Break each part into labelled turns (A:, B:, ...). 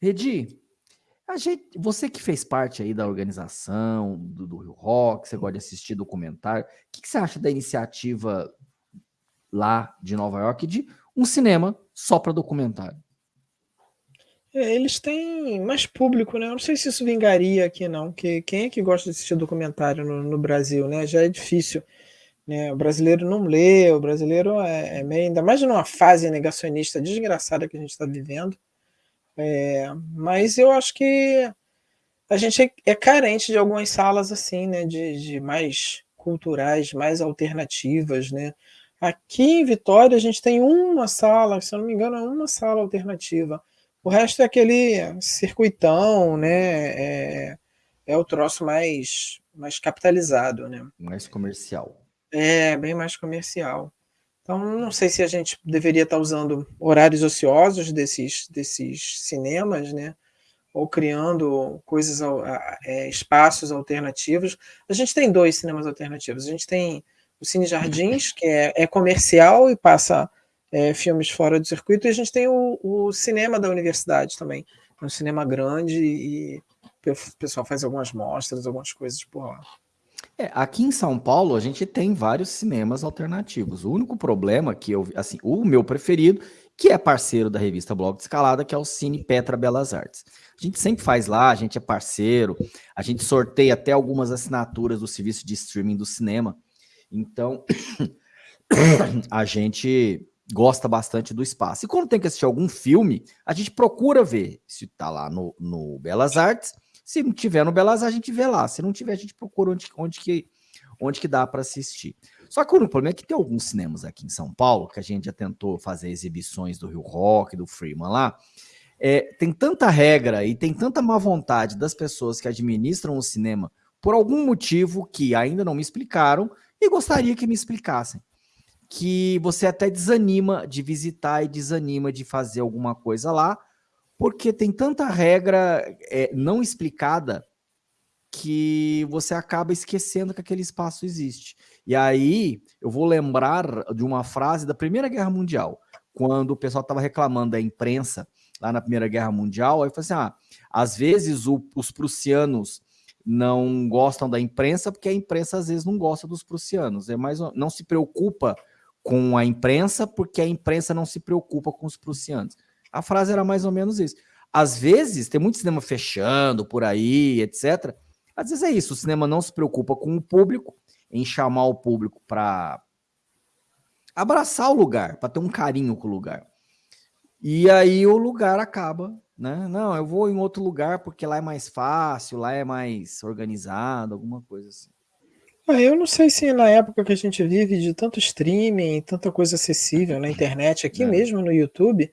A: Redi, gente, você que fez parte aí da organização do, do Rio Rock, você gosta de assistir documentário, o que, que, você acha da iniciativa lá de Nova York de um cinema só para documentário?
B: É, eles têm mais público, né? Eu não sei se isso vingaria aqui, não. Que quem é que gosta de assistir documentário no, no Brasil, né? Já é difícil. Né? O brasileiro não lê, o brasileiro é, é meio, ainda mais numa fase negacionista desgraçada que a gente está vivendo. É, mas eu acho que a gente é, é carente de algumas salas assim, né, de, de, mais culturais, mais alternativas, né. Aqui em Vitória a gente tem uma sala, se eu não me engano, é uma sala alternativa. O resto é aquele circuitão, né, é, é o troço mais, mais capitalizado, né.
A: Mais comercial.
B: É, bem mais comercial. Então, não sei se a gente deveria estar usando horários ociosos desses, desses cinemas, né? ou criando coisas, é, espaços alternativos. A gente tem dois cinemas alternativos. A gente tem o Cine Jardins, que é, é comercial e passa é, filmes fora do circuito, e a gente tem o, o cinema da universidade também. É um cinema grande e o pessoal faz algumas mostras, algumas coisas por lá.
A: É, aqui em São Paulo a gente tem vários cinemas alternativos. O único problema que eu, assim, o meu preferido, que é parceiro da revista Blog de Escalada, que é o Cine Petra Belas Artes. A gente sempre faz lá, a gente é parceiro, a gente sorteia até algumas assinaturas do serviço de streaming do cinema. Então, a gente gosta bastante do espaço. E quando tem que assistir algum filme, a gente procura ver se está lá no, no Belas Artes se não tiver no Belas, a gente vê lá. Se não tiver, a gente procura onde, onde, que, onde que dá para assistir. Só que o problema é que tem alguns cinemas aqui em São Paulo, que a gente já tentou fazer exibições do Rio Rock, do Freeman lá, é, tem tanta regra e tem tanta má vontade das pessoas que administram o cinema por algum motivo que ainda não me explicaram e gostaria que me explicassem. Que você até desanima de visitar e desanima de fazer alguma coisa lá, porque tem tanta regra é, não explicada que você acaba esquecendo que aquele espaço existe. E aí eu vou lembrar de uma frase da Primeira Guerra Mundial, quando o pessoal estava reclamando da imprensa lá na Primeira Guerra Mundial, aí falou assim, ah, às vezes o, os prussianos não gostam da imprensa porque a imprensa às vezes não gosta dos prussianos, é mais não se preocupa com a imprensa porque a imprensa não se preocupa com os prussianos. A frase era mais ou menos isso. Às vezes, tem muito cinema fechando por aí, etc. Às vezes é isso, o cinema não se preocupa com o público, em chamar o público para abraçar o lugar, para ter um carinho com o lugar. E aí o lugar acaba, né? Não, eu vou em outro lugar porque lá é mais fácil, lá é mais organizado, alguma coisa assim.
B: Ah, eu não sei se na época que a gente vive de tanto streaming, tanta coisa acessível na internet, aqui é. mesmo no YouTube,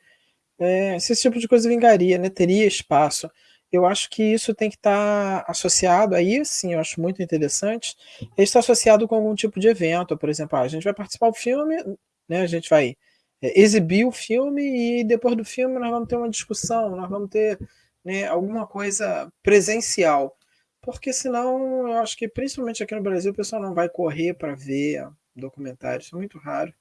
B: é, se esse tipo de coisa vingaria, né, teria espaço. Eu acho que isso tem que estar tá associado, aí sim, eu acho muito interessante, está associado com algum tipo de evento, por exemplo, ah, a gente vai participar do filme, né, a gente vai é, exibir o filme e depois do filme nós vamos ter uma discussão, nós vamos ter né, alguma coisa presencial, porque senão eu acho que principalmente aqui no Brasil o pessoal não vai correr para ver documentários, isso é muito raro.